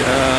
uh,